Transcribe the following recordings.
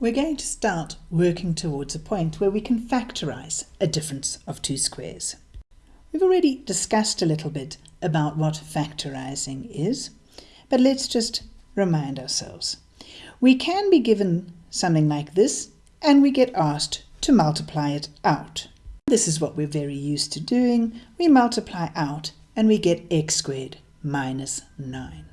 We're going to start working towards a point where we can factorize a difference of two squares. We've already discussed a little bit about what factorizing is, but let's just remind ourselves. We can be given something like this and we get asked to multiply it out. This is what we're very used to doing. We multiply out and we get x squared minus 9.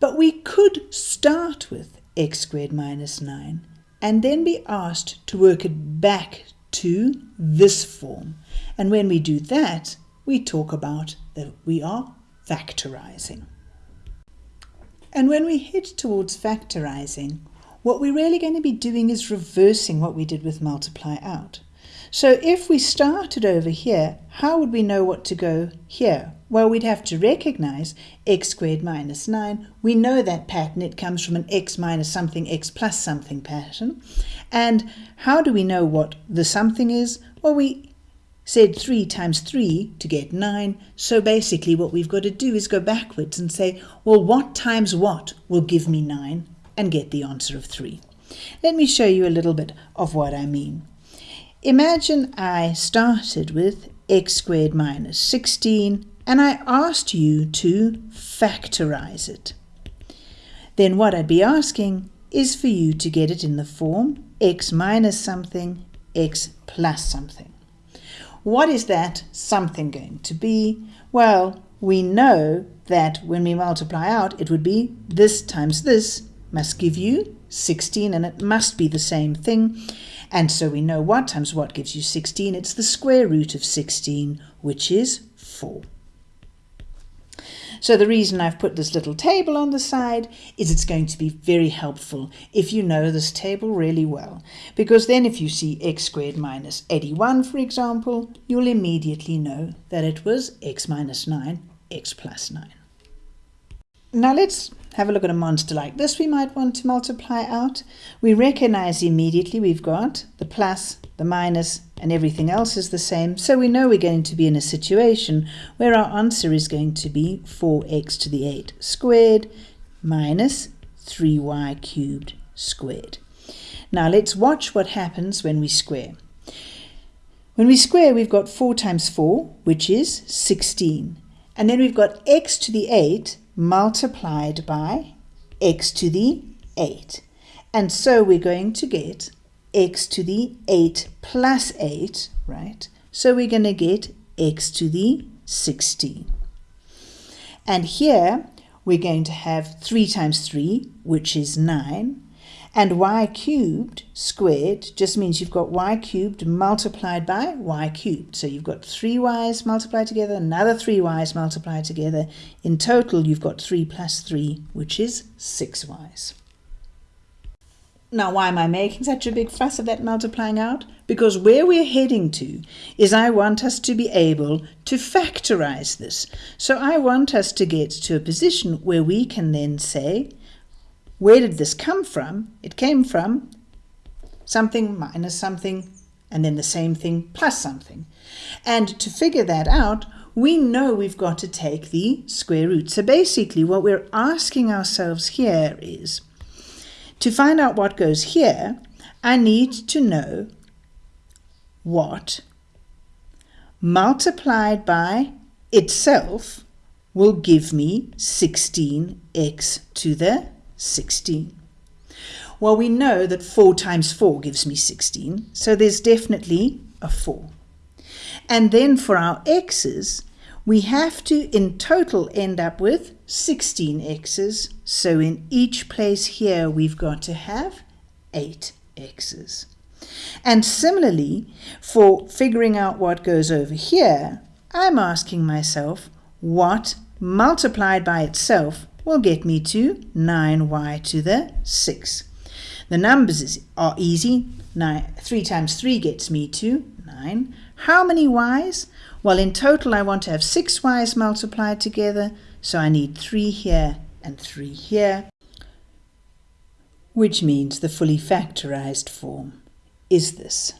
But we could start with x squared minus 9 and then be asked to work it back to this form. And when we do that, we talk about that we are factorizing. And when we head towards factorizing, what we're really going to be doing is reversing what we did with multiply out. So if we started over here, how would we know what to go here? Well, we'd have to recognize x squared minus 9. We know that pattern. It comes from an x minus something, x plus something pattern. And how do we know what the something is? Well, we said 3 times 3 to get 9. So basically what we've got to do is go backwards and say, well, what times what will give me 9 and get the answer of 3. Let me show you a little bit of what I mean. Imagine I started with x squared minus 16 and I asked you to factorize it. Then what I'd be asking is for you to get it in the form x minus something, x plus something. What is that something going to be? Well, we know that when we multiply out, it would be this times this must give you 16, and it must be the same thing. And so we know what times what gives you 16. It's the square root of 16, which is 4. So the reason I've put this little table on the side is it's going to be very helpful if you know this table really well. Because then if you see x squared minus 81, for example, you'll immediately know that it was x minus 9, x plus 9. Now let's have a look at a monster like this we might want to multiply out. We recognize immediately we've got the plus, the minus, and everything else is the same. So we know we're going to be in a situation where our answer is going to be 4x to the 8 squared minus 3y cubed squared. Now let's watch what happens when we square. When we square, we've got 4 times 4, which is 16. And then we've got x to the 8, multiplied by x to the 8. And so we're going to get x to the 8 plus 8, right? So we're going to get x to the 16. And here we're going to have 3 times 3, which is 9, and y cubed squared just means you've got y cubed multiplied by y cubed. So you've got three y's multiplied together, another three y's multiplied together. In total, you've got 3 plus 3, which is 6 y's. Now, why am I making such a big fuss of that multiplying out? Because where we're heading to is I want us to be able to factorize this. So I want us to get to a position where we can then say where did this come from? It came from something minus something and then the same thing plus something. And to figure that out, we know we've got to take the square root. So basically what we're asking ourselves here is, to find out what goes here, I need to know what multiplied by itself will give me 16x to the 16. Well, we know that 4 times 4 gives me 16, so there's definitely a 4. And then for our x's, we have to in total end up with 16 x's. So in each place here, we've got to have 8 x's. And similarly, for figuring out what goes over here, I'm asking myself what multiplied by itself will get me to 9y to the 6. The numbers are easy. Nine, 3 times 3 gets me to 9. How many y's? Well, in total, I want to have 6 y's multiplied together, so I need 3 here and 3 here, which means the fully factorized form is this.